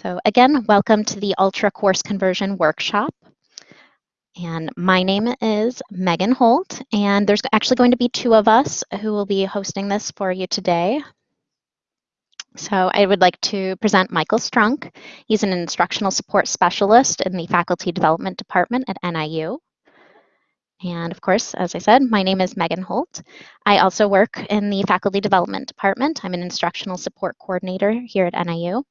So again, welcome to the Ultra Course Conversion Workshop. And my name is Megan Holt, and there's actually going to be two of us who will be hosting this for you today. So I would like to present Michael Strunk. He's an instructional support specialist in the Faculty Development Department at NIU. And of course, as I said, my name is Megan Holt. I also work in the Faculty Development Department. I'm an instructional support coordinator here at NIU.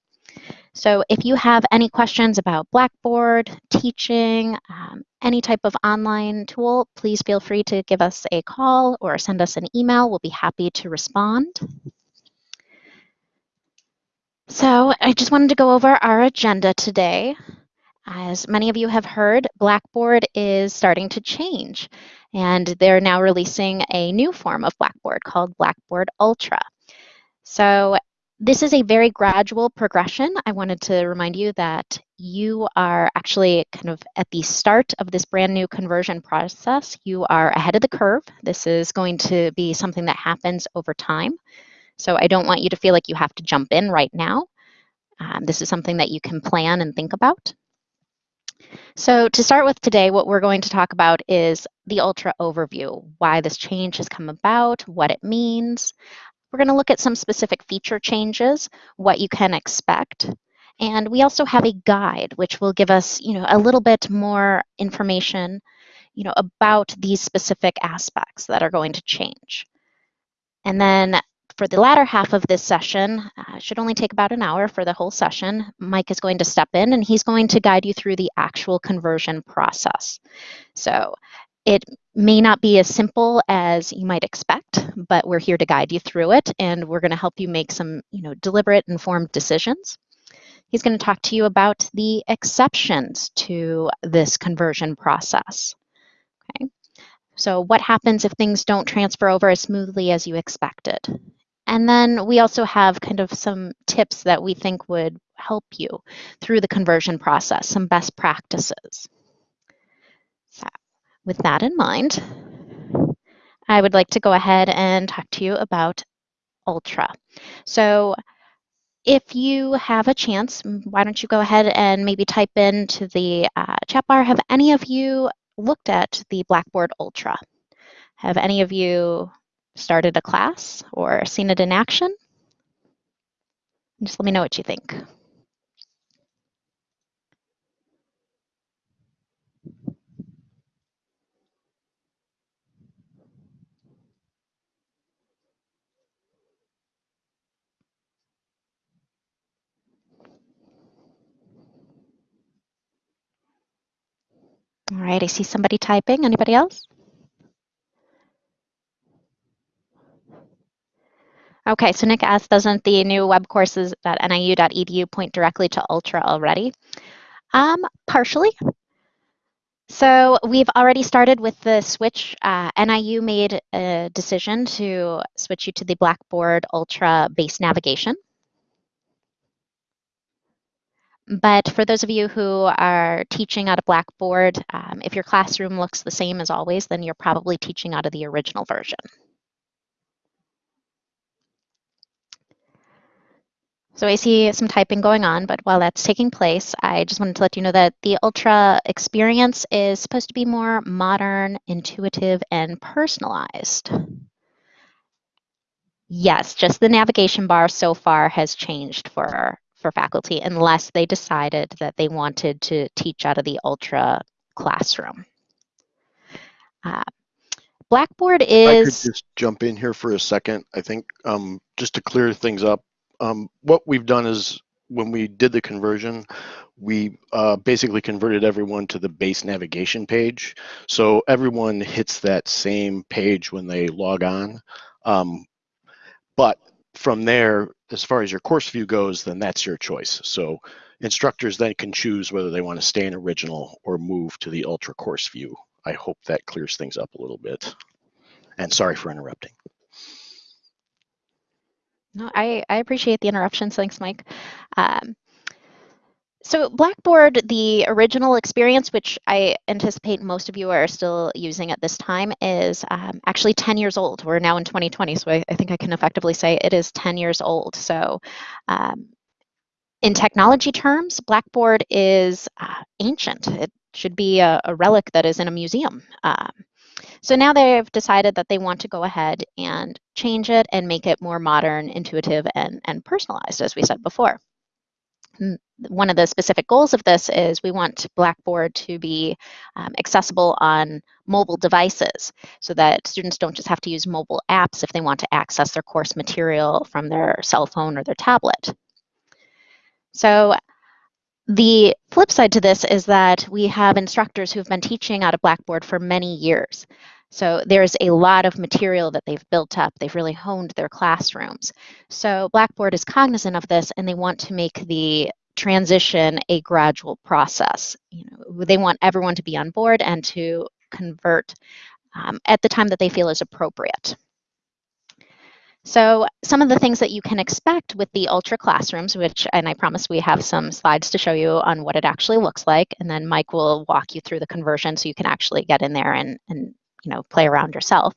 So if you have any questions about Blackboard, teaching, um, any type of online tool, please feel free to give us a call or send us an email. We'll be happy to respond. So I just wanted to go over our agenda today. As many of you have heard, Blackboard is starting to change, and they're now releasing a new form of Blackboard called Blackboard Ultra. So this is a very gradual progression. I wanted to remind you that you are actually kind of at the start of this brand new conversion process. You are ahead of the curve. This is going to be something that happens over time. So I don't want you to feel like you have to jump in right now. Um, this is something that you can plan and think about. So to start with today, what we're going to talk about is the Ultra overview, why this change has come about, what it means, we're going to look at some specific feature changes, what you can expect. And we also have a guide, which will give us, you know, a little bit more information, you know, about these specific aspects that are going to change. And then for the latter half of this session, uh, should only take about an hour for the whole session, Mike is going to step in and he's going to guide you through the actual conversion process. So it may not be as simple as you might expect, but we're here to guide you through it and we're going to help you make some, you know, deliberate, informed decisions. He's going to talk to you about the exceptions to this conversion process. Okay. So what happens if things don't transfer over as smoothly as you expected? And then we also have kind of some tips that we think would help you through the conversion process, some best practices. With that in mind, I would like to go ahead and talk to you about Ultra. So if you have a chance, why don't you go ahead and maybe type into the uh, chat bar, have any of you looked at the Blackboard Ultra? Have any of you started a class or seen it in action? Just let me know what you think. All right, I see somebody typing. Anybody else? Okay, so Nick asked, doesn't the new web courses at niu.edu point directly to Ultra already? Um, partially. So we've already started with the switch. Uh, NIU made a decision to switch you to the Blackboard Ultra base navigation. But for those of you who are teaching out of Blackboard, um, if your classroom looks the same as always, then you're probably teaching out of the original version. So I see some typing going on, but while that's taking place, I just wanted to let you know that the Ultra experience is supposed to be more modern, intuitive, and personalized. Yes, just the navigation bar so far has changed for for faculty unless they decided that they wanted to teach out of the Ultra classroom. Uh, Blackboard is... I could just jump in here for a second. I think um, just to clear things up, um, what we've done is when we did the conversion, we uh, basically converted everyone to the base navigation page. So everyone hits that same page when they log on. Um, but from there, as far as your course view goes, then that's your choice. So instructors then can choose whether they want to stay in original or move to the ultra course view. I hope that clears things up a little bit. And sorry for interrupting. No, I, I appreciate the interruptions. Thanks, Mike. Um, so Blackboard, the original experience, which I anticipate most of you are still using at this time, is um, actually 10 years old. We're now in 2020, so I, I, think I can effectively say it is 10 years old. So um, in technology terms, Blackboard is uh, ancient. It should be a, a, relic that is in a museum. Um, so now they've decided that they want to go ahead and change it and make it more modern, intuitive, and, and personalized, as we said before. One of the specific goals of this is we want Blackboard to be um, accessible on mobile devices so that students don't just have to use mobile apps if they want to access their course material from their cell phone or their tablet. So the flip side to this is that we have instructors who've been teaching out of Blackboard for many years. So there's a lot of material that they've built up. They've really honed their classrooms. So Blackboard is cognizant of this and they want to make the transition a gradual process. You know, they want everyone to be on board and to convert um, at the time that they feel is appropriate. So some of the things that you can expect with the Ultra classrooms, which, and I promise we have some slides to show you on what it actually looks like, and then Mike will walk you through the conversion so you can actually get in there and, and you know, play around yourself,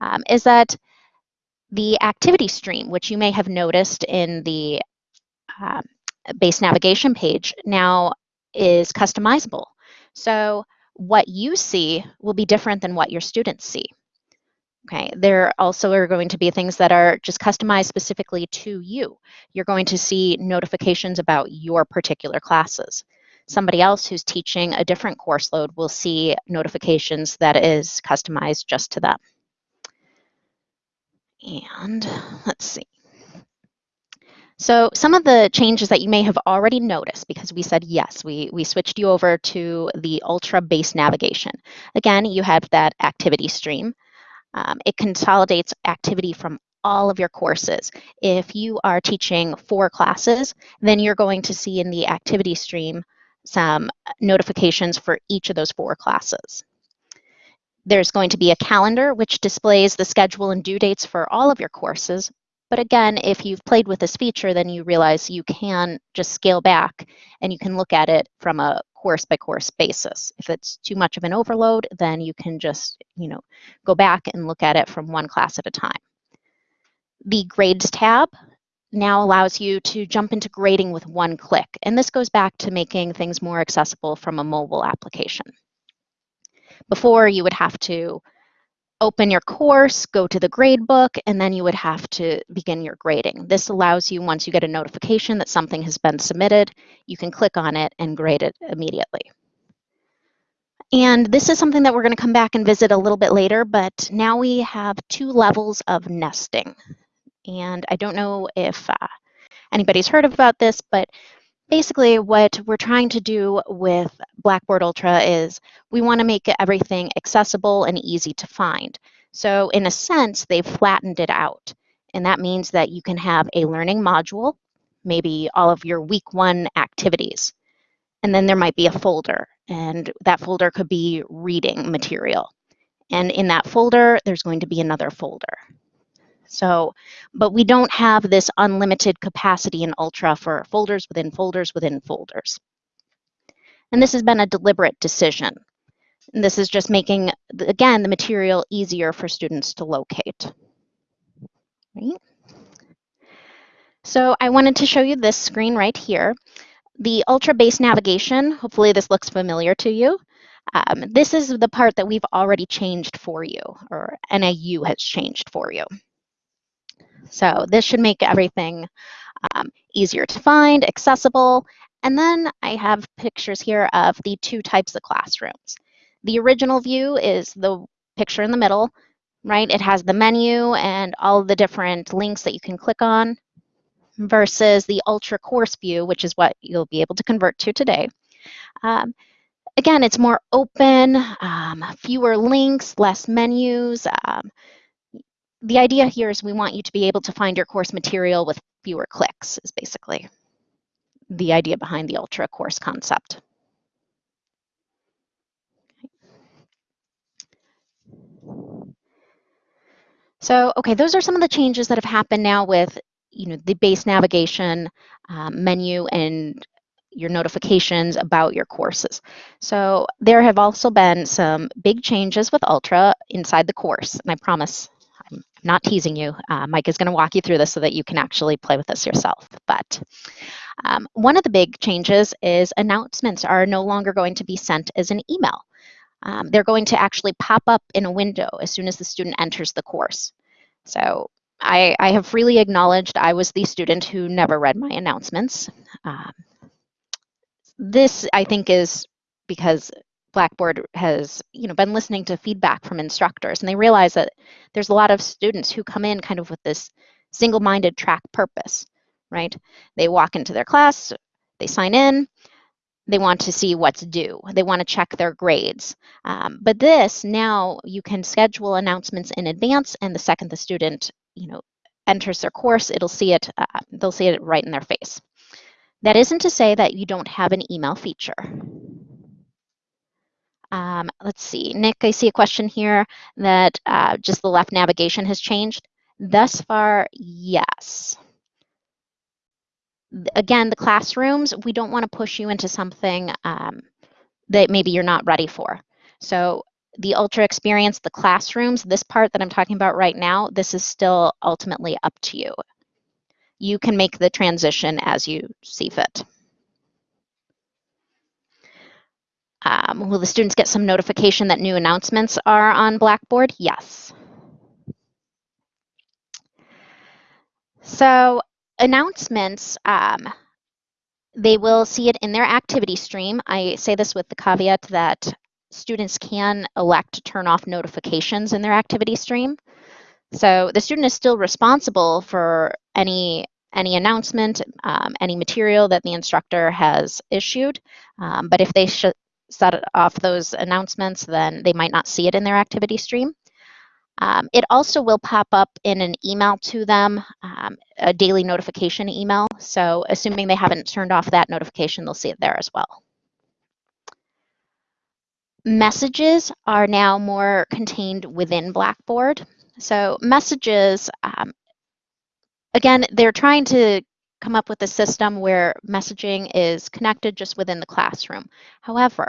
um, is that the activity stream, which you may have noticed in the uh, base navigation page, now is customizable. So what you see will be different than what your students see. Okay, there also are going to be things that are just customized specifically to you. You're going to see notifications about your particular classes. Somebody else who's teaching a different course load will see notifications that is customized just to them. And let's see. So some of the changes that you may have already noticed, because we said yes, we, we switched you over to the Ultra base navigation. Again, you have that activity stream. Um, it consolidates activity from all of your courses. If you are teaching four classes, then you're going to see in the activity stream some notifications for each of those four classes. There's going to be a calendar which displays the schedule and due dates for all of your courses. But again, if you've played with this feature, then you realize you can just scale back and you can look at it from a course by course basis. If it's too much of an overload, then you can just, you know, go back and look at it from one class at a time. The grades tab now allows you to jump into grading with one click. And this goes back to making things more accessible from a mobile application. Before you would have to open your course, go to the grade book, and then you would have to begin your grading. This allows you, once you get a notification that something has been submitted, you can click on it and grade it immediately. And this is something that we're going to come back and visit a little bit later, but now we have two levels of nesting. And I don't know if uh, anybody's heard about this, but basically what we're trying to do with Blackboard Ultra is we want to make everything accessible and easy to find. So in a sense, they've flattened it out. And that means that you can have a learning module, maybe all of your week one activities. And then there might be a folder, and that folder could be reading material. And in that folder, there's going to be another folder. So, but we don't have this unlimited capacity in Ultra for folders within folders within folders. And this has been a deliberate decision. And this is just making, again, the material easier for students to locate. Right? So I wanted to show you this screen right here. The Ultra base navigation, hopefully this looks familiar to you. Um, this is the part that we've already changed for you, or NIU has changed for you. So this should make everything um, easier to find, accessible. And then I have pictures here of the two types of classrooms. The original view is the picture in the middle, right? It has the menu and all the different links that you can click on versus the ultra course view, which is what you'll be able to convert to today. Um, again, it's more open, um, fewer links, less menus, um, the idea here is we want you to be able to find your course material with fewer clicks is basically the idea behind the ultra course concept. So, okay, those are some of the changes that have happened now with, you know, the base navigation um, menu and your notifications about your courses. So there have also been some big changes with Ultra inside the course, and I promise not teasing you. Uh, Mike is going to walk you through this so that you can actually play with this yourself. But Um, one of the big changes is announcements are no longer going to be sent as an email. Um, they're going to actually pop up in a window as soon as the student enters the course. So I, I have freely acknowledged I was the student who never read my announcements. Um, this, I think, is because Blackboard has you know, been listening to feedback from instructors, and they realize that there's a lot of students who come in kind of with this single-minded track purpose, right? They walk into their class, they sign in, they want to see what's due. They want to check their grades. Um, but this, now you can schedule announcements in advance, and the second the student you know, enters their course, it'll see it, uh, they'll see it right in their face. That isn't to say that you don't have an email feature. Um, let's see, Nick, I see a question here that uh, just the left navigation has changed. Thus far, yes. Again, the classrooms, we don't want to push you into something um, that maybe you're not ready for. So the ultra experience, the classrooms, this part that I'm talking about right now, this is still ultimately up to you. You can make the transition as you see fit. Um, will the students get some notification that new announcements are on Blackboard? Yes. So announcements, um, they will see it in their activity stream. I say this with the caveat that students can elect to turn off notifications in their activity stream. So the student is still responsible for any any announcement, um, any material that the instructor has issued. Um, but if they set off those announcements, then they might not see it in their activity stream. Um, it also will pop up in an email to them, um, a daily notification email. So assuming they haven't turned off that notification, they'll see it there as well. Messages are now more contained within Blackboard. So messages, um, again, they're trying to come up with a system where messaging is connected just within the classroom. However,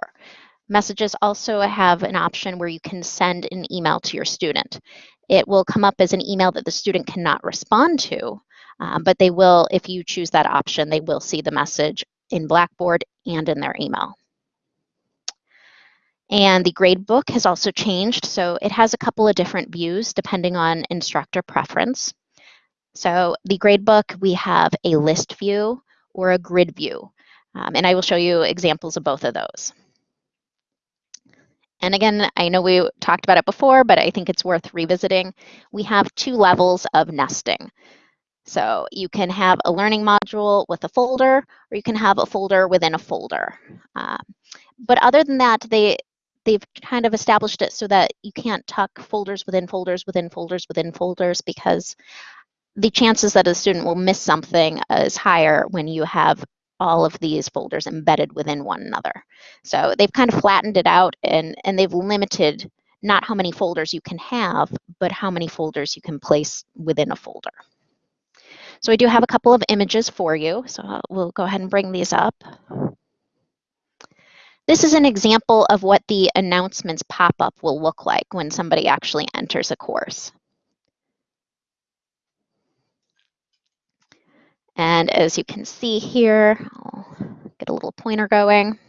messages also have an option where you can send an email to your student. It will come up as an email that the student cannot respond to, um, but they will, if you choose that option, they will see the message in Blackboard and in their email. And the gradebook has also changed, so it has a couple of different views depending on instructor preference. So the gradebook, we have a list view or a grid view, um, and I will show you examples of both of those. And again, I know we talked about it before, but I think it's worth revisiting. We have two levels of nesting. So you can have a learning module with a folder, or you can have a folder within a folder. Um, but other than that, they they've kind of established it so that you can't tuck folders within folders within folders within folders because the chances that a student will miss something is higher when you have all of these folders embedded within one another. So they've kind of flattened it out and, and they've limited not how many folders you can have, but how many folders you can place within a folder. So I do have a couple of images for you. So we'll go ahead and bring these up. This is an example of what the announcements pop-up will look like when somebody actually enters a course. And as you can see here, I'll get a little pointer going.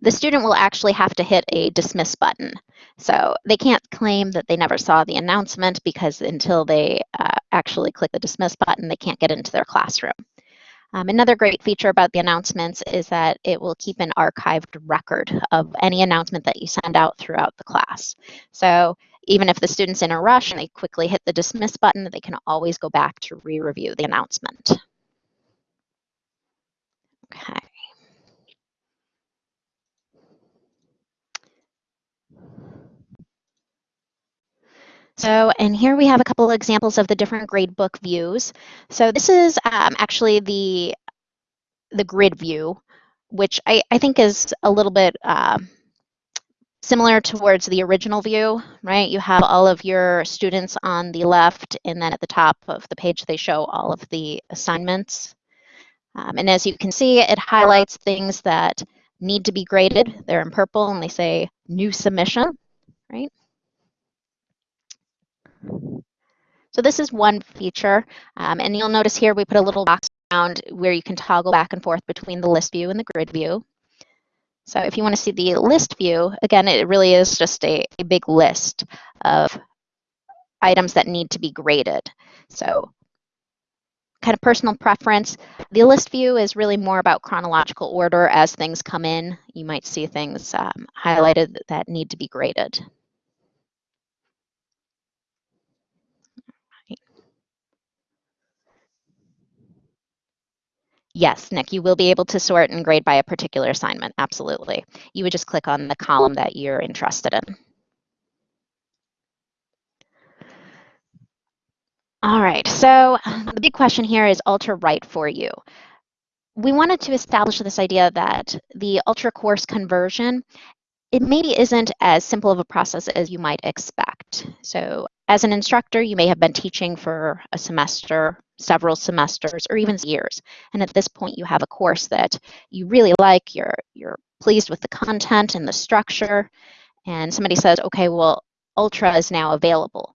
The student will actually have to hit a dismiss button. So they can't claim that they never saw the announcement because until they uh, actually click the dismiss button, they can't get into their classroom. Um, another great feature about the announcements is that it will keep an archived record of any announcement that you send out throughout the class. So even if the student's in a rush and they quickly hit the dismiss button, they can always go back to re-review the announcement. Okay. So, and here we have a couple of examples of the different gradebook views. So this is um, actually the, the grid view, which I, I think is a little bit uh, similar towards the original view, right? You have all of your students on the left, and then at the top of the page, they show all of the assignments. Um, and as you can see, it highlights things that need to be graded. They're in purple, and they say new submission, right? So this is one feature, um, and you'll notice here we put a little box around where you can toggle back and forth between the list view and the grid view. So if you want to see the list view, again, it really is just a, a big list of items that need to be graded. So kind of personal preference. The list view is really more about chronological order as things come in. You might see things um, highlighted that need to be graded. Yes, Nick, you will be able to sort and grade by a particular assignment, absolutely. You would just click on the column that you're interested in. All right, so the big question here is Ultra right for you? We wanted to establish this idea that the Ultra course conversion, it maybe isn't as simple of a process as you might expect. So as an instructor, you may have been teaching for a semester several semesters or even years. And at this point, you have a course that you really like, you're, you're pleased with the content and the structure, and somebody says, okay, well, Ultra is now available.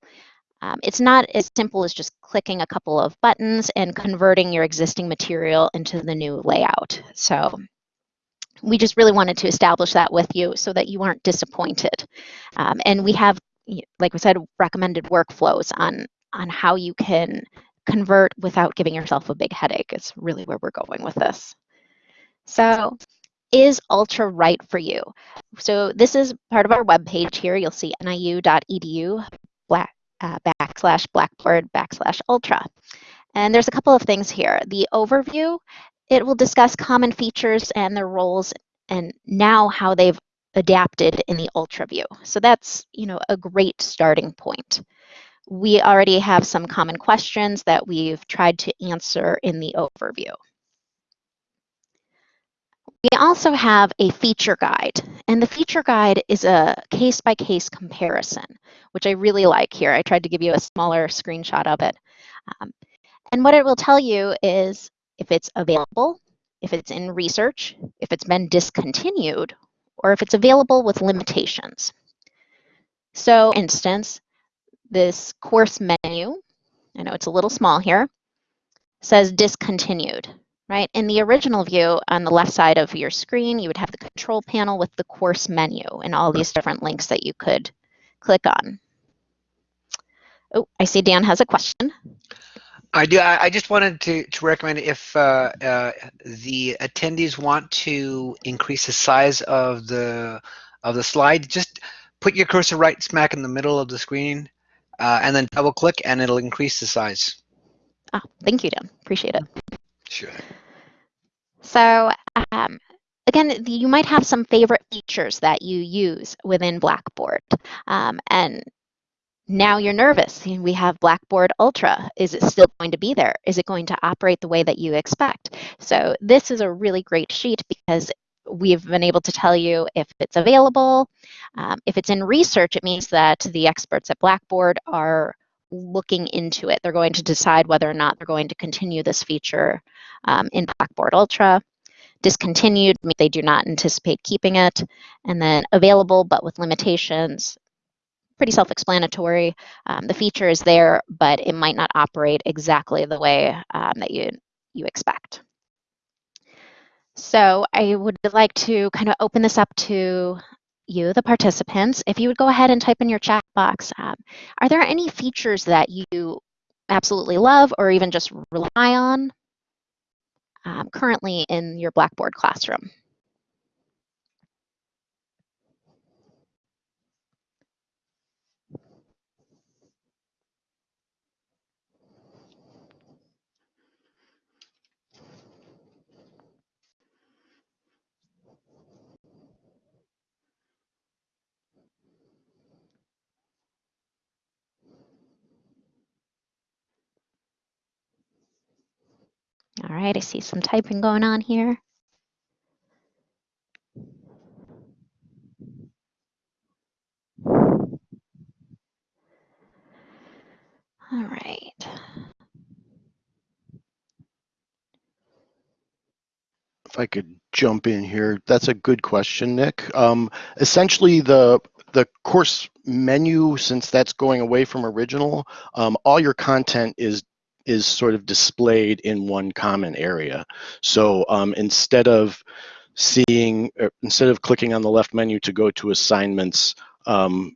Um, it's not as simple as just clicking a couple of buttons and converting your existing material into the new layout. So we just really wanted to establish that with you so that you aren't disappointed. Um, and we have, like we said, recommended workflows on, on how you can convert without giving yourself a big headache is really where we're going with this. So is Ultra right for you? So this is part of our web page here. You'll see niu.edu black, uh, backslash blackboard backslash ultra. And there's a couple of things here. The overview, it will discuss common features and their roles and now how they've adapted in the ultra view. So that's, you know, a great starting point we already have some common questions that we've tried to answer in the overview. We also have a feature guide, and the feature guide is a case-by-case -case comparison, which I really like here. I tried to give you a smaller screenshot of it. Um, and what it will tell you is if it's available, if it's in research, if it's been discontinued, or if it's available with limitations. So, instance, this course menu, I know it's a little small here, says discontinued, right? In the original view on the left side of your screen, you would have the control panel with the course menu and all these different links that you could click on. Oh, I see Dan has a question. I do. I just wanted to, to recommend if uh, uh, the attendees want to increase the size of the of the slide, just put your cursor right smack in the middle of the screen uh, and then double click and it'll increase the size. Oh, thank you, Dan. Appreciate it. Sure. So um, again, you might have some favorite features that you use within Blackboard. Um, and now you're nervous. We have Blackboard Ultra. Is it still going to be there? Is it going to operate the way that you expect? So this is a really great sheet because we've been able to tell you if it's available. Um, if it's in research, it means that the experts at Blackboard are looking into it. They're going to decide whether or not they're going to continue this feature um, in Blackboard Ultra. Discontinued, means they do not anticipate keeping it. And then available, but with limitations, pretty self-explanatory. Um, the feature is there, but it might not operate exactly the way um, that you, you expect. So I would like to kind of open this up to you, the participants. If you would go ahead and type in your chat box, um, are there any features that you absolutely love or even just rely on um, currently in your Blackboard classroom? All right, I see some typing going on here. If I could jump in here, that's a good question, Nick. Um, essentially, the the course menu, since that's going away from original, um, all your content is is sort of displayed in one common area. So um, instead of seeing, er, instead of clicking on the left menu to go to assignments um,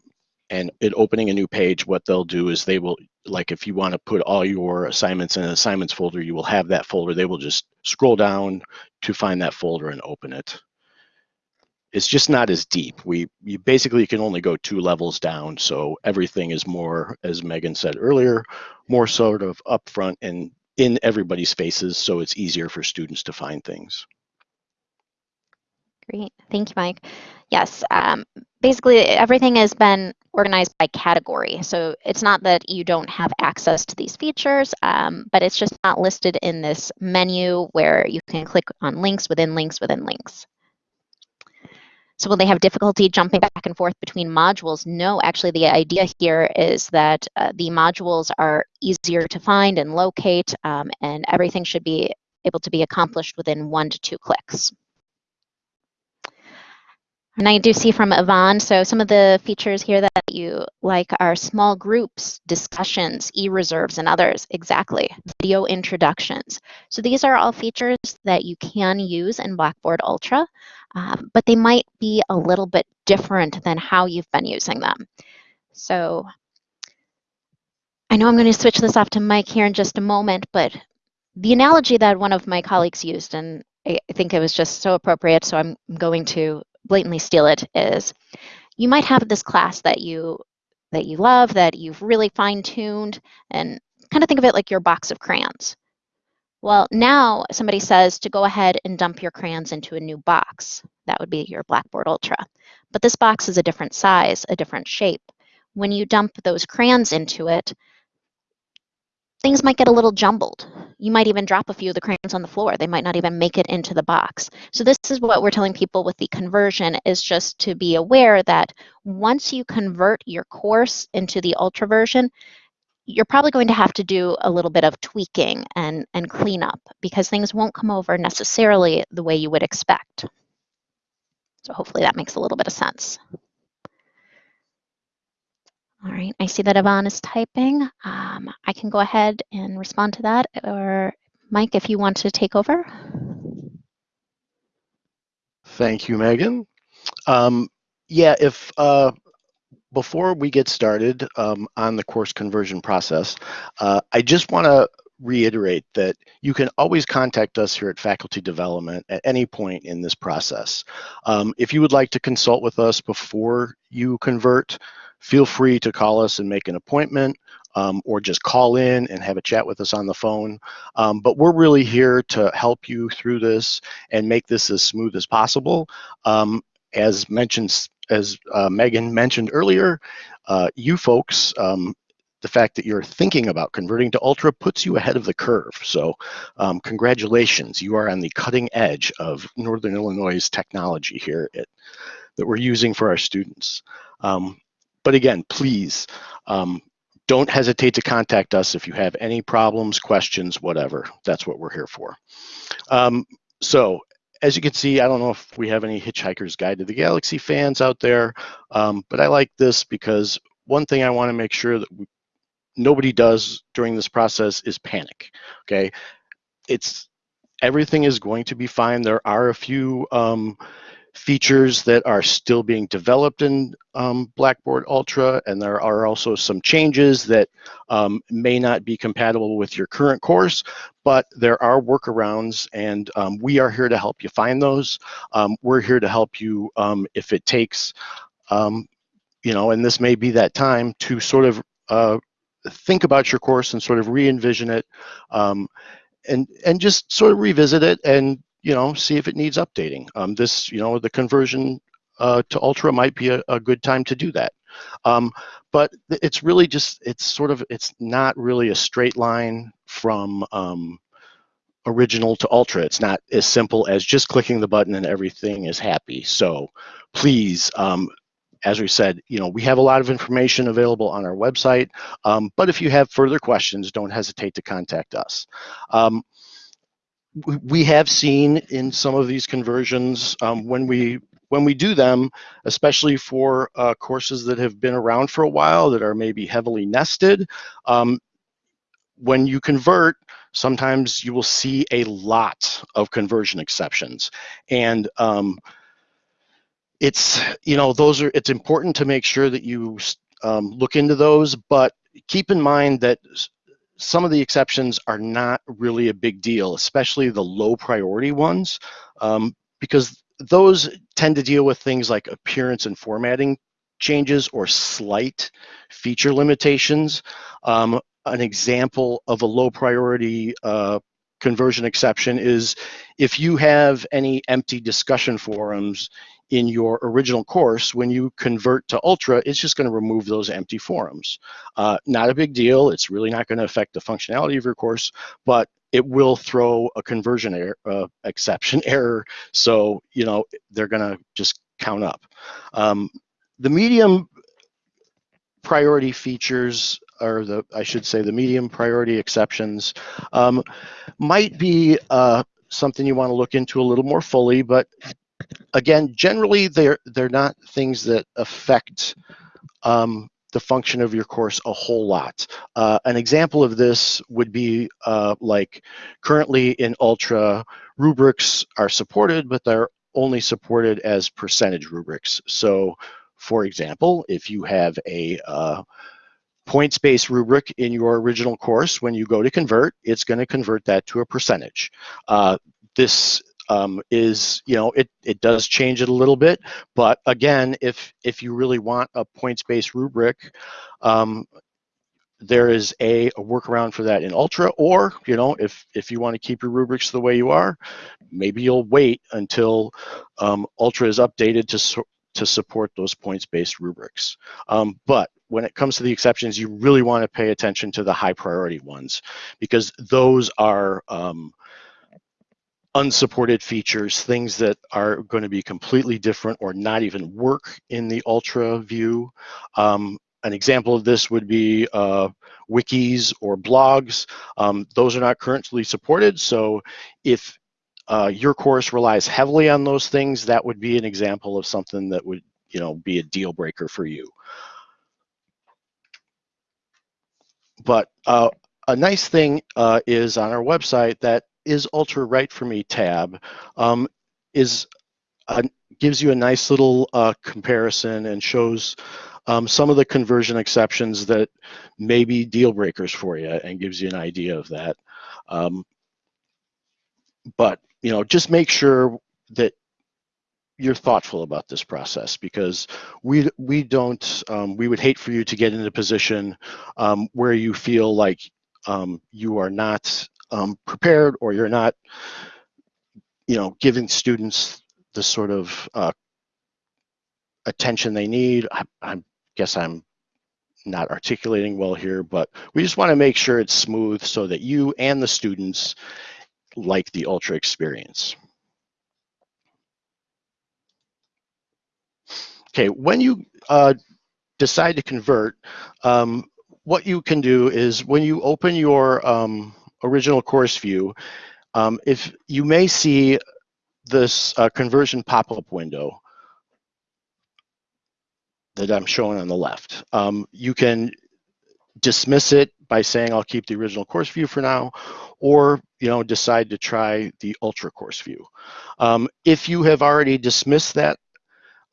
and it opening a new page, what they'll do is they will, like if you want to put all your assignments in an assignments folder, you will have that folder. They will just scroll down to find that folder and open it. It's just not as deep. We you basically can only go two levels down, so everything is more, as Megan said earlier, more sort of upfront and in everybody's faces, so it's easier for students to find things. Great, thank you, Mike. Yes, um, basically everything has been organized by category. So it's not that you don't have access to these features, um, but it's just not listed in this menu where you can click on links within links within links. So will they have difficulty jumping back and forth between modules? No, actually the idea here is that uh, the modules are easier to find and locate um, and everything should be able to be accomplished within one to two clicks. And I do see from Yvonne, so some of the features here that you like are small groups, discussions, e-reserves, and others. Exactly, video introductions. So these are all features that you can use in Blackboard Ultra, um, but they might be a little bit different than how you've been using them. So I know I'm going to switch this off to Mike here in just a moment, but the analogy that one of my colleagues used, and I think it was just so appropriate, so I'm going to blatantly steal it is you might have this class that you that you love that you've really fine-tuned and kind of think of it like your box of crayons. Well now somebody says to go ahead and dump your crayons into a new box. That would be your blackboard ultra. But this box is a different size a different shape. When you dump those crayons into it things might get a little jumbled. You might even drop a few of the crayons on the floor. They might not even make it into the box. So this is what we're telling people with the conversion is just to be aware that once you convert your course into the Ultra version, you're probably going to have to do a little bit of tweaking and, and cleanup because things won't come over necessarily the way you would expect. So hopefully that makes a little bit of sense. All right, I see that Yvonne is typing. Um, I can go ahead and respond to that, or Mike, if you want to take over. Thank you, Megan. Um, yeah, if uh, before we get started um, on the course conversion process, uh, I just want to reiterate that you can always contact us here at Faculty Development at any point in this process. Um, if you would like to consult with us before you convert, feel free to call us and make an appointment um, or just call in and have a chat with us on the phone. Um, but we're really here to help you through this and make this as smooth as possible. Um, as mentioned, as uh, Megan mentioned earlier, uh, you folks, um, the fact that you're thinking about converting to Ultra puts you ahead of the curve. So um, congratulations, you are on the cutting edge of Northern Illinois' technology here at, that we're using for our students. Um, but again, please um, don't hesitate to contact us if you have any problems, questions, whatever. That's what we're here for. Um, so as you can see, I don't know if we have any Hitchhiker's Guide to the Galaxy fans out there, um, but I like this because one thing I want to make sure that we, nobody does during this process is panic. Okay, it's everything is going to be fine. There are a few um, features that are still being developed in um, Blackboard Ultra, and there are also some changes that um, may not be compatible with your current course, but there are workarounds, and um, we are here to help you find those. Um, we're here to help you um, if it takes, um, you know, and this may be that time to sort of uh, think about your course and sort of re-envision it and and just sort of revisit it and you know, see if it needs updating. Um, this, you know, the conversion uh, to Ultra might be a, a, good time to do that. Um, but it's really just, it's sort of, it's not really a straight line from um, original to Ultra. It's not as simple as just clicking the button and everything is happy. So please, um, as we said, you know, we have a lot of information available on our website, um, but if you have further questions, don't hesitate to contact us. Um, we have seen in some of these conversions um, when we when we do them, especially for uh, courses that have been around for a while that are maybe heavily nested, um, when you convert, sometimes you will see a lot of conversion exceptions. And um, it's, you know, those are, it's important to make sure that you um, look into those, but keep in mind that some of the exceptions are not really a big deal, especially the low priority ones, um, because those tend to deal with things like appearance and formatting changes or slight feature limitations. Um, an example of a low priority uh, conversion exception is if you have any empty discussion forums in your original course, when you convert to Ultra, it's just going to remove those empty forums. Uh, not a big deal. It's really not going to affect the functionality of your course, but it will throw a conversion error, uh, exception error. So, you know, they're going to just count up. Um, the medium priority features or the I should say the medium priority exceptions um, might be uh, something you want to look into a little more fully, but again, generally they're they're not things that affect um, the function of your course a whole lot. Uh, an example of this would be uh, like currently in Ultra, rubrics are supported, but they're only supported as percentage rubrics. So for example, if you have a uh, points-based rubric in your original course, when you go to convert, it's going to convert that to a percentage. Uh, this um, is, you know, it, it does change it a little bit, but again, if, if you really want a points-based rubric, um, there is a, a, workaround for that in Ultra, or, you know, if, if you want to keep your rubrics the way you are, maybe you'll wait until um, Ultra is updated to, to support those points-based rubrics. Um, but when it comes to the exceptions, you really want to pay attention to the high priority ones because those are um, unsupported features, things that are going to be completely different or not even work in the Ultra view. Um, an example of this would be uh, wikis or blogs. Um, those are not currently supported, so if uh, your course relies heavily on those things, that would be an example of something that would you know, be a deal breaker for you. But uh, a nice thing uh, is on our website that is Ultra right for Me tab um, is gives you a nice little uh, comparison and shows um, some of the conversion exceptions that may be deal breakers for you and gives you an idea of that. Um, but you know, just make sure that you're thoughtful about this process because we we don't um, we would hate for you to get in a position um, where you feel like um, you are not um, prepared or you're not you know giving students the sort of uh, attention they need I, I guess I'm not articulating well here but we just want to make sure it's smooth so that you and the students like the ultra experience. Okay, when you uh, decide to convert, um, what you can do is when you open your um, original course view, um, if you may see this uh, conversion pop-up window that I'm showing on the left. Um, you can dismiss it by saying I'll keep the original course view for now, or you know decide to try the ultra course view. Um, if you have already dismissed that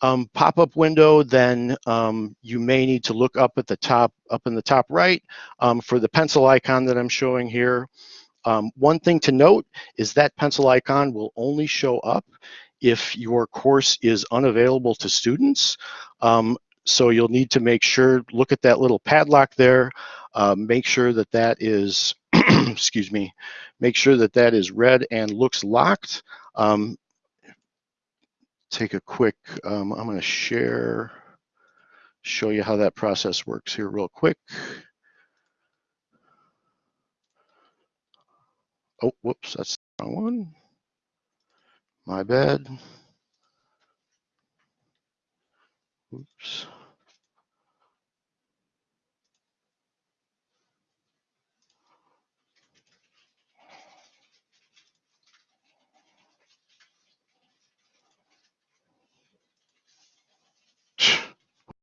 um, pop-up window, then um, you may need to look up at the top, up in the top right um, for the pencil icon that I'm showing here. Um, one thing to note is that pencil icon will only show up if your course is unavailable to students. Um, so you'll need to make sure, look at that little padlock there, uh, make sure that that is, excuse me, make sure that that is red and looks locked. Um, take a quick, um, I'm going to share, show you how that process works here real quick. Oh, whoops, that's the wrong one. My bad. Oops.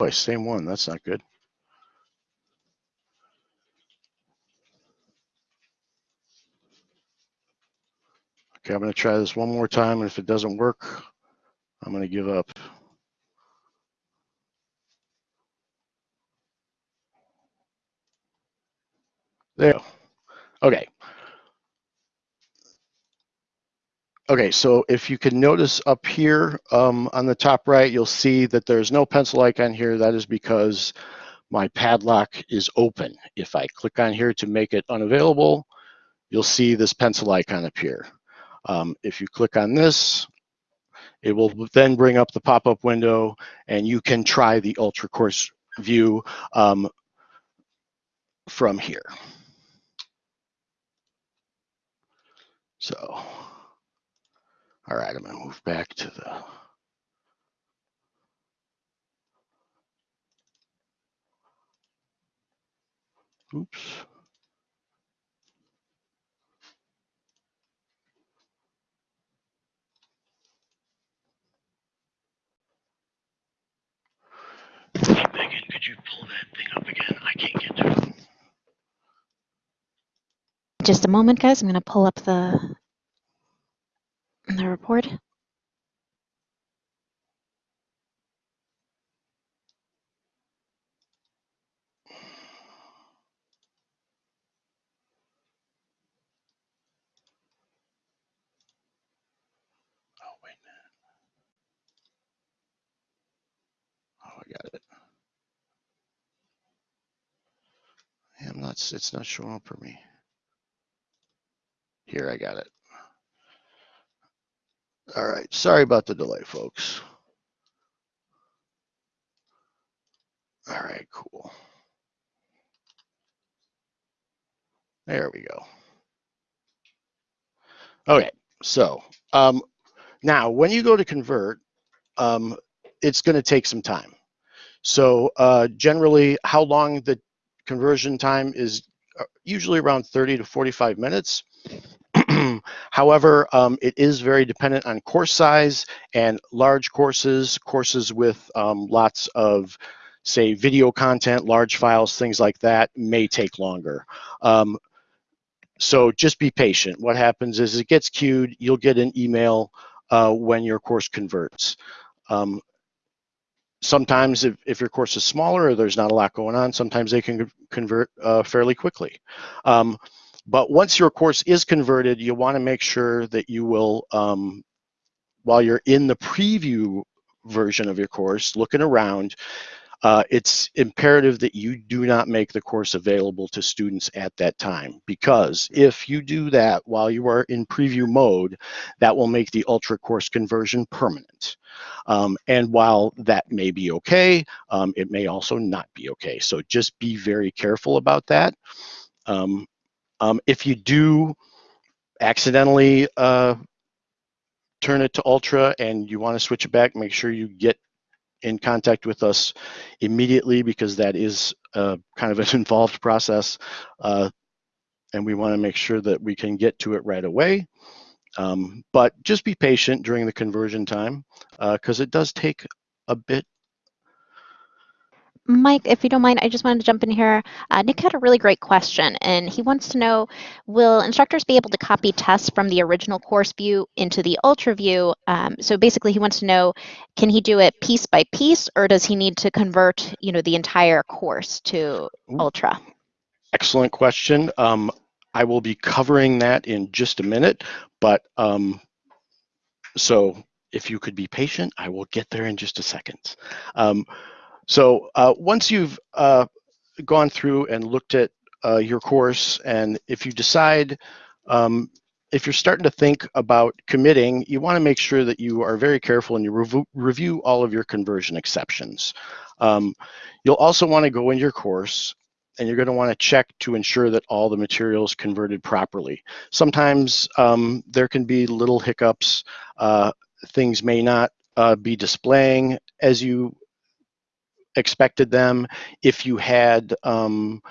By same one, that's not good. Okay, I'm gonna try this one more time and if it doesn't work, I'm gonna give up. There. Okay. Okay, so if you can notice up here um, on the top right, you'll see that there's no pencil icon here. That is because my padlock is open. If I click on here to make it unavailable, you'll see this pencil icon appear. Um, if you click on this, it will then bring up the pop-up window and you can try the Ultra Course view um, from here. So, all right, I'm gonna move back to the Oops. Hey, Megan, could you pull that thing up again? I can't get to it. Just a moment, guys. I'm going to pull up the the report. Oh, wait. Oh, I got it. I'm not, it's not showing up for me. Here, I got it. All right, sorry about the delay, folks. All right, cool. There we go. Okay, so um, now when you go to convert, um, it's going to take some time. So uh, generally, how long the conversion time is uh, usually around 30 to 45 minutes. However, um, it is very dependent on course size and large courses, courses with um, lots of, say, video content, large files, things like that may take longer. Um, so just be patient. What happens is it gets queued, you'll get an email uh, when your course converts. Um, sometimes if, if your course is smaller or there's not a lot going on, sometimes they can convert uh, fairly quickly. Um, but once your course is converted, you want to make sure that you will, um, while you're in the preview version of your course, looking around, uh, it's imperative that you do not make the course available to students at that time because if you do that while you are in preview mode, that will make the Ultra course conversion permanent. Um, and while that may be okay, um, it may also not be okay. So just be very careful about that. Um, um, if you do accidentally uh, turn it to Ultra and you want to switch it back, make sure you get in contact with us immediately because that is uh, kind of an involved process. Uh, and we want to make sure that we can get to it right away. Um, but just be patient during the conversion time because uh, it does take a bit Mike, if you don't mind, I just wanted to jump in here. Uh, Nick had a really great question, and he wants to know, will instructors be able to copy tests from the original course view into the Ultra view? Um, so basically, he wants to know, can he do it piece by piece, or does he need to convert, you know, the entire course to Ultra? Excellent question. Um, I will be covering that in just a minute, but um, so if you could be patient, I will get there in just a second. So uh, once you've uh, gone through and looked at uh, your course, and if you decide, um, if you're starting to think about committing, you want to make sure that you are very careful and you rev review all of your conversion exceptions. Um, you'll also want to go in your course and you're going to want to check to ensure that all the materials converted properly. Sometimes um, there can be little hiccups. Uh, things may not uh, be displaying as you expected them. If you had um,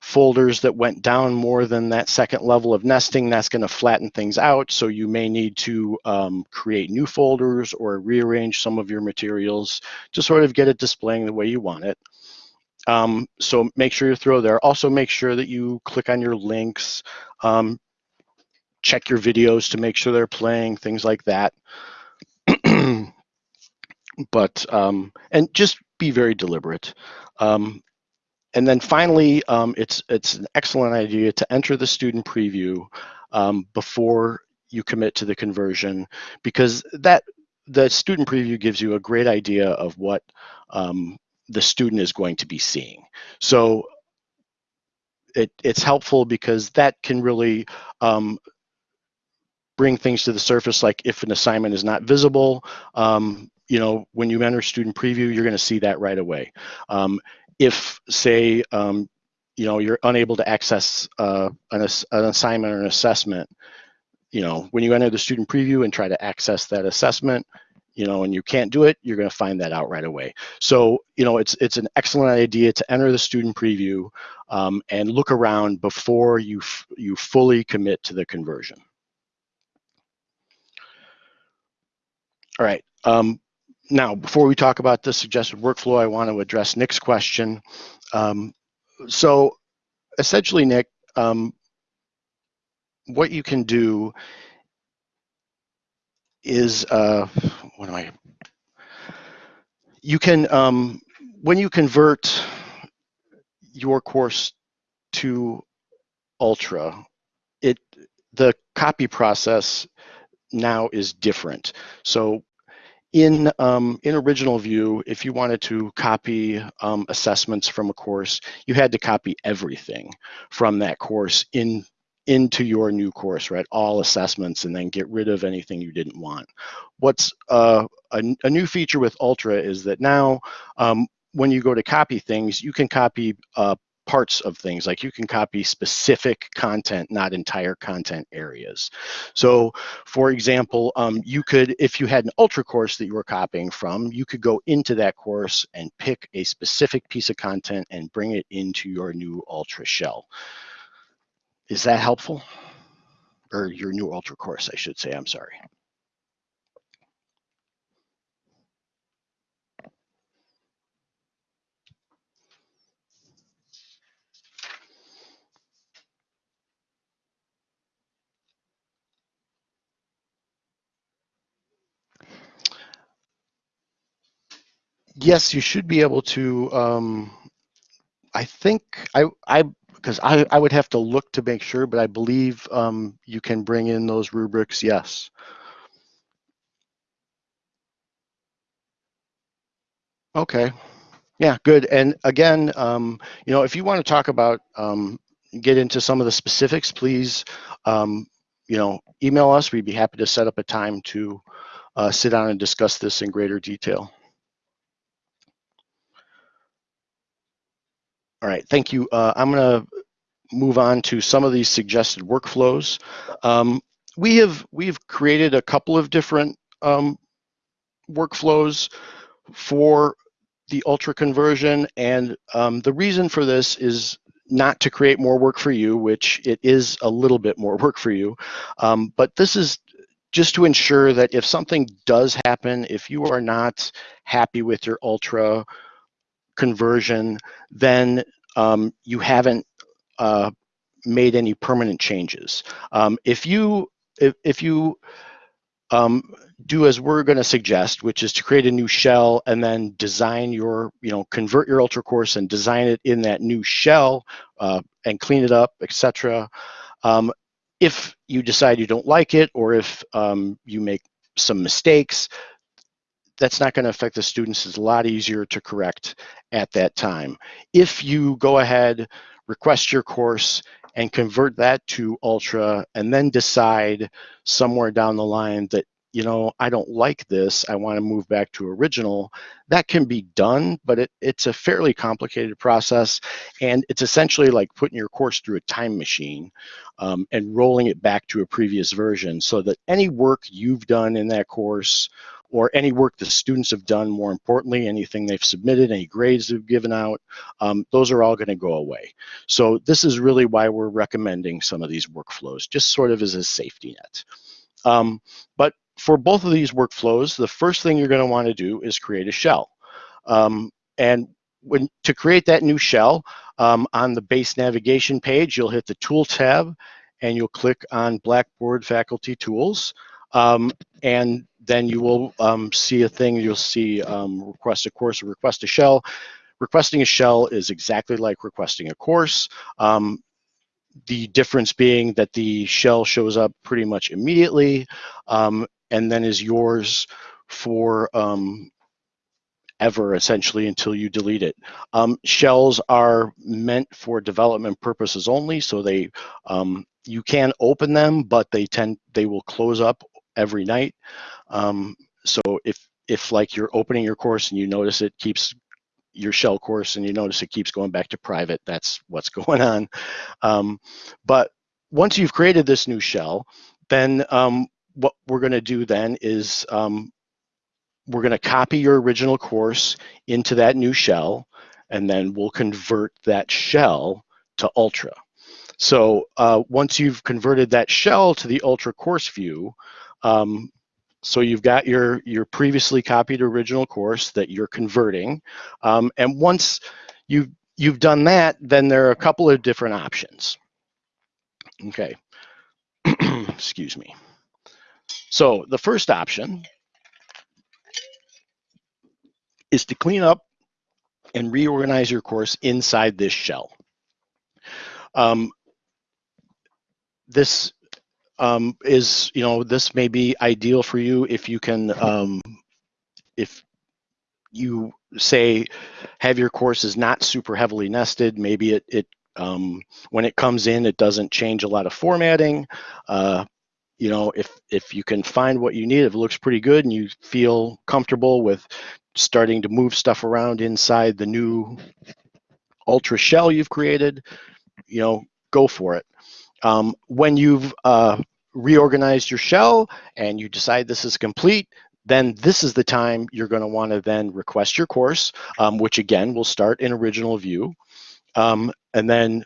folders that went down more than that second level of nesting, that's going to flatten things out. So you may need to um, create new folders or rearrange some of your materials to sort of get it displaying the way you want it. Um, so make sure you throw there. Also make sure that you click on your links. Um, check your videos to make sure they're playing, things like that. but um, and just be very deliberate. Um, and then finally, um, it's it's an excellent idea to enter the student preview um, before you commit to the conversion because that the student preview gives you a great idea of what um, the student is going to be seeing. So it, it's helpful because that can really um, bring things to the surface like if an assignment is not visible um, you know when you enter student preview you're going to see that right away. Um, if say um, you know you're unable to access uh, an, an assignment or an assessment you know when you enter the student preview and try to access that assessment you know and you can't do it you're going to find that out right away. So you know it's it's an excellent idea to enter the student preview um, and look around before you you fully commit to the conversion. All right um, now before we talk about the suggested workflow i want to address nick's question um, so essentially nick um, what you can do is uh, what am I? You can um, when you convert your course to Ultra, it the copy process now is different. So in um, in original view, if you wanted to copy um, assessments from a course, you had to copy everything from that course in into your new course, right? All assessments and then get rid of anything you didn't want. What's uh, a, a, new feature with Ultra is that now um, when you go to copy things, you can copy uh, parts of things like you can copy specific content not entire content areas so for example um, you could if you had an ultra course that you were copying from you could go into that course and pick a specific piece of content and bring it into your new ultra shell is that helpful? Or your new Ultra course, I should say, I'm sorry. Yes, you should be able to. Um, I think I I because I, I would have to look to make sure, but I believe um, you can bring in those rubrics, yes. Okay, yeah, good. And again, um, you know, if you want to talk about, um, get into some of the specifics, please, um, you know, email us. We'd be happy to set up a time to uh, sit down and discuss this in greater detail. All right, thank you. Uh, I'm going to move on to some of these suggested workflows. Um, we have we've created a couple of different um, workflows for the ultra conversion, and um, the reason for this is not to create more work for you, which it is a little bit more work for you, um, but this is just to ensure that if something does happen, if you are not happy with your ultra conversion, then um, you haven't uh, made any permanent changes. Um, if you if, if you um, do as we're going to suggest, which is to create a new shell and then design your, you know, convert your ultra course and design it in that new shell uh, and clean it up, etc. Um, if you decide you don't like it or if um, you make some mistakes, that's not going to affect the students. It's a lot easier to correct at that time. If you go ahead, request your course, and convert that to Ultra, and then decide somewhere down the line that, you know, I don't like this, I want to move back to original, that can be done, but it, it's a fairly complicated process. And it's essentially like putting your course through a time machine um, and rolling it back to a previous version so that any work you've done in that course or any work the students have done, more importantly, anything they've submitted, any grades they've given out, um, those are all gonna go away. So this is really why we're recommending some of these workflows, just sort of as a safety net. Um, but for both of these workflows, the first thing you're gonna wanna do is create a shell. Um, and when to create that new shell, um, on the base navigation page, you'll hit the Tool tab, and you'll click on Blackboard Faculty Tools. Um, and then you will um, see a thing, you'll see um, request a course or request a shell. Requesting a shell is exactly like requesting a course. Um, the difference being that the shell shows up pretty much immediately um, and then is yours for um, ever essentially until you delete it. Um, shells are meant for development purposes only, so they um, you can open them, but they tend they will close up every night. Um, so if if like you're opening your course and you notice it keeps your shell course and you notice it keeps going back to private, that's what's going on. Um, but once you've created this new shell, then um, what we're going to do then is um, we're going to copy your original course into that new shell, and then we'll convert that shell to Ultra. So uh, once you've converted that shell to the Ultra course view, um, so you've got your, your previously copied original course that you're converting. Um, and once you've, you've done that, then there are a couple of different options. Okay, excuse me. So the first option is to clean up and reorganize your course inside this shell. Um, this um, is, you know, this may be ideal for you if you can, um, if you say have your courses not super heavily nested, maybe it, it um, when it comes in, it doesn't change a lot of formatting. Uh, you know, if if you can find what you need, if it looks pretty good and you feel comfortable with starting to move stuff around inside the new Ultra shell you've created, you know, go for it. Um, when you've uh, reorganized your shell and you decide this is complete, then this is the time you're going to want to then request your course, um, which again will start in original view. Um, and then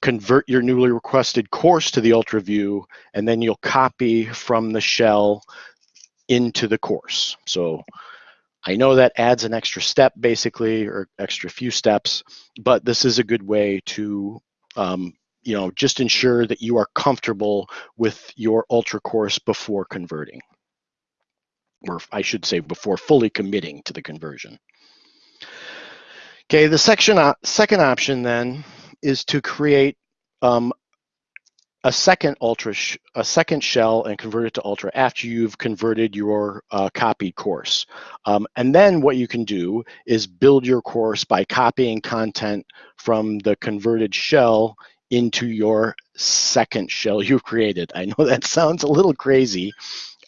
convert your newly requested course to the Ultra view, and then you'll copy from the shell into the course. So I know that adds an extra step basically, or extra few steps, but this is a good way to, um, you know, just ensure that you are comfortable with your Ultra course before converting. Or I should say before fully committing to the conversion. Okay, the section, second option then is to create um, a second ultra a second shell and convert it to ultra after you've converted your uh, copied course um, and then what you can do is build your course by copying content from the converted shell into your second shell you've created i know that sounds a little crazy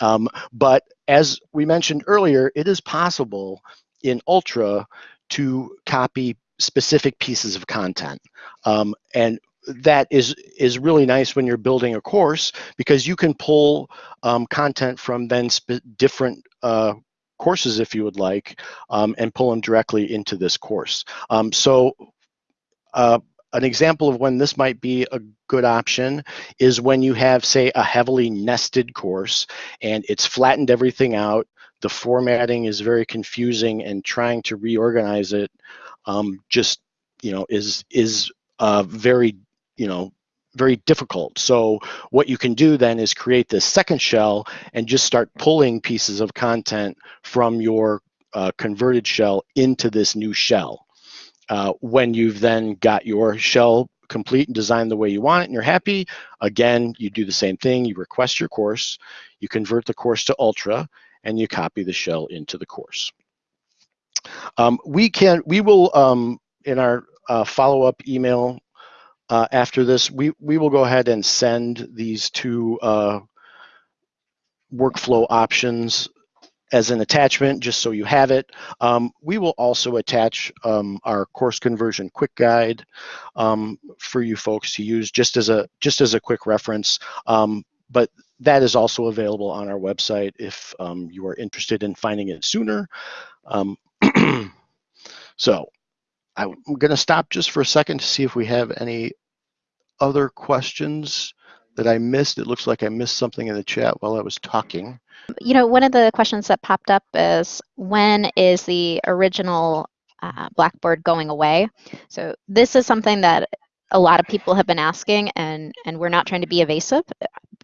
um, but as we mentioned earlier it is possible in ultra to copy specific pieces of content. Um, and that is is really nice when you're building a course because you can pull um, content from then different uh, courses if you would like um, and pull them directly into this course. Um, so uh, an example of when this might be a good option is when you have say a heavily nested course and it's flattened everything out the formatting is very confusing and trying to reorganize it um, just you know is is uh, very you know very difficult. So what you can do then is create this second shell and just start pulling pieces of content from your uh, converted shell into this new shell. Uh, when you've then got your shell complete and designed the way you want it and you're happy, again, you do the same thing. You request your course, you convert the course to Ultra, and you copy the shell into the course. Um, we can, we will, um, in our uh, follow-up email uh, after this, we, we will go ahead and send these two uh, workflow options as an attachment, just so you have it. Um, we will also attach um, our course conversion quick guide um, for you folks to use just as a just as a quick reference. Um, but that is also available on our website if um, you are interested in finding it sooner. Um, so I'm going to stop just for a second to see if we have any other questions that I missed. It looks like I missed something in the chat while I was talking. You know, one of the questions that popped up is when is the original uh, Blackboard going away? So this is something that a lot of people have been asking, and, and we're not trying to be evasive.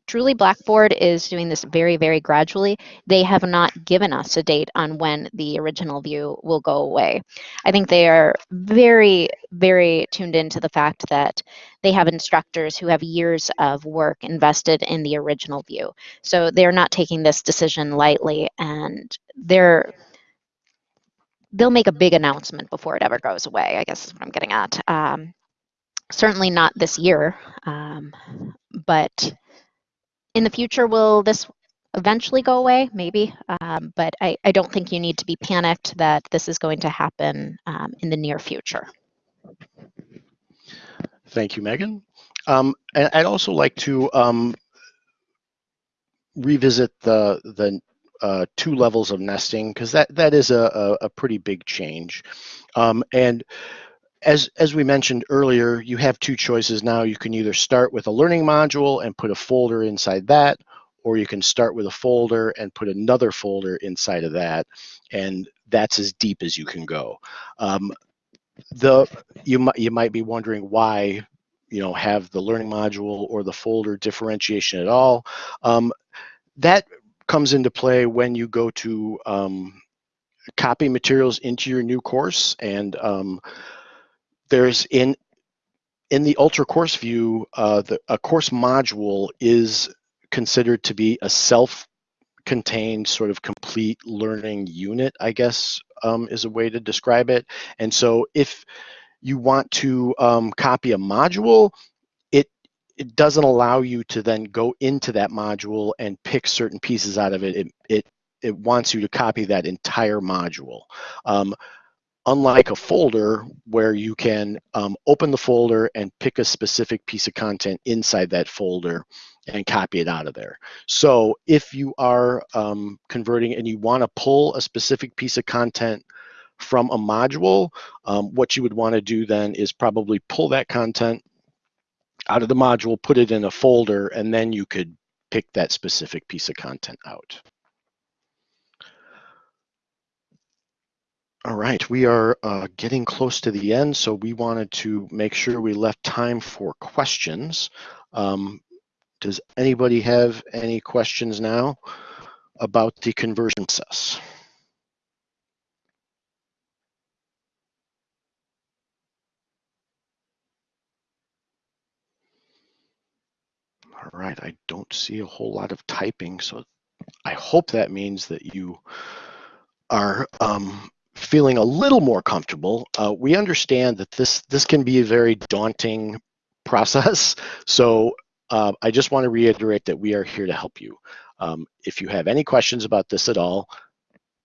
Truly, Blackboard is doing this very, very gradually. They have not given us a date on when the original view will go away. I think they are very, very tuned into the fact that they have instructors who have years of work invested in the original view. So they're not taking this decision lightly, and they're they'll make a big announcement before it ever goes away. I guess is what I'm getting at. Um, certainly not this year, um, but in the future, will this eventually go away? Maybe, um, but I, I, don't think you need to be panicked that this is going to happen um, in the near future. Thank you, Megan. Um, and I'd also like to um, revisit the the uh, two levels of nesting because that that is a, a, a pretty big change. Um, and as as we mentioned earlier, you have two choices now. You can either start with a learning module and put a folder inside that, or you can start with a folder and put another folder inside of that, and that's as deep as you can go. Um, the you might you might be wondering why you know have the learning module or the folder differentiation at all. Um, that comes into play when you go to um, copy materials into your new course and um, there's in in the ultra course view uh, the, a course module is considered to be a self contained sort of complete learning unit i guess um, is a way to describe it and so if you want to um, copy a module it it doesn't allow you to then go into that module and pick certain pieces out of it. It it, it wants you to copy that entire module. Um, unlike a folder where you can um, open the folder and pick a specific piece of content inside that folder and copy it out of there. So if you are um, converting and you want to pull a specific piece of content from a module, um, what you would want to do then is probably pull that content out of the module, put it in a folder, and then you could pick that specific piece of content out. All right, we are uh, getting close to the end, so we wanted to make sure we left time for questions. Um, does anybody have any questions now about the conversion process? All right, I don't see a whole lot of typing, so I hope that means that you are um, feeling a little more comfortable. Uh, we understand that this this can be a very daunting process, so uh, I just want to reiterate that we are here to help you. Um, if you have any questions about this at all,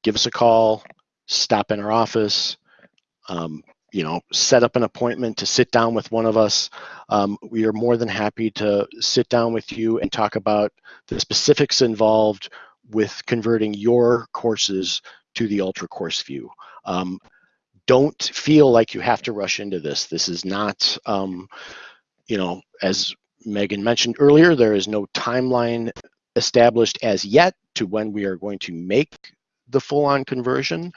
give us a call, stop in our office, um, you know, set up an appointment to sit down with one of us. Um, we are more than happy to sit down with you and talk about the specifics involved with converting your courses to the Ultra Course View. Um, don't feel like you have to rush into this. This is not, um, you know, as Megan mentioned earlier, there is no timeline established as yet to when we are going to make the full-on conversion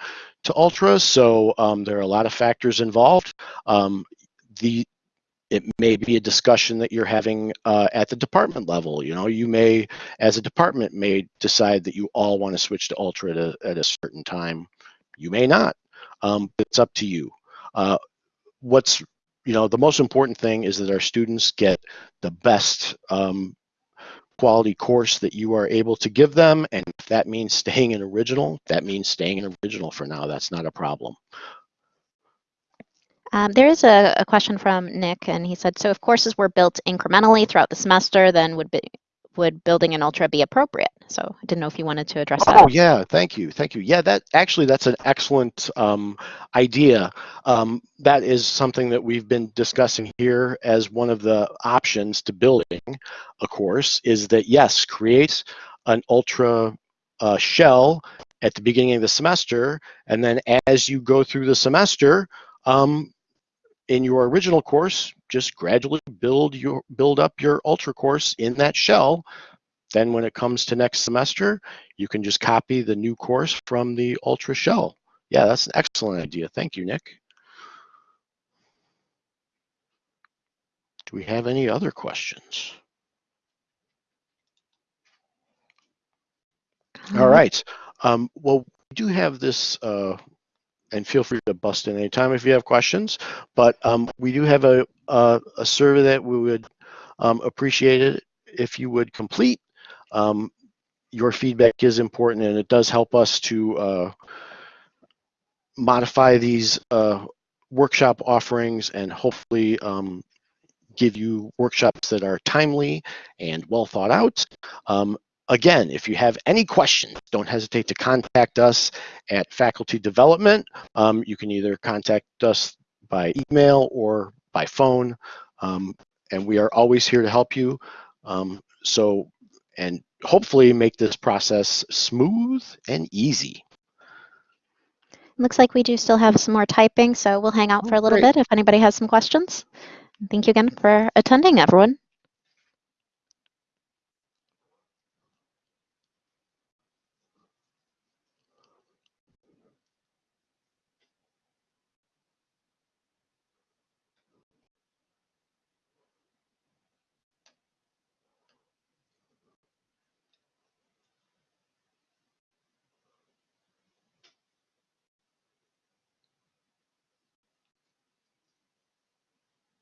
to Ultra. So um, there are a lot of factors involved. Um, the it may be a discussion that you're having uh, at the department level. You know, you may, as a department, may decide that you all want to switch to Ultra at a, at a certain time. You may not. Um, it's up to you. Uh, what's you know the most important thing is that our students get the best um, quality course that you are able to give them. And if that means staying in original, that means staying in original for now. That's not a problem. Um, there is a, a, question from Nick, and he said, so if courses were built incrementally throughout the semester, then would be, would building an ultra be appropriate? So I didn't know if you wanted to address that. Oh yeah, thank you, thank you. Yeah, that actually that's an excellent um, idea. Um, that is something that we've been discussing here as one of the options to building a course. Is that yes, create an ultra uh, shell at the beginning of the semester, and then as you go through the semester, um, in your original course, just gradually build your build up your ultra course in that shell. Then when it comes to next semester, you can just copy the new course from the ultra shell. Yeah, that's an excellent idea. Thank you, Nick. Do we have any other questions? All right. Um, well, we do have this, uh, and feel free to bust in anytime if you have questions. But um, we do have a, a a survey that we would um, appreciate it if you would complete. Um, your feedback is important, and it does help us to uh, modify these uh, workshop offerings and hopefully um, give you workshops that are timely and well thought out. Again, if you have any questions, don't hesitate to contact us at Faculty Development. Um, you can either contact us by email or by phone, um, and we are always here to help you. Um, so, and hopefully make this process smooth and easy. Looks like we do still have some more typing, so we'll hang out Oh, for a little great. bit if anybody has some questions. Thank you again for attending, everyone.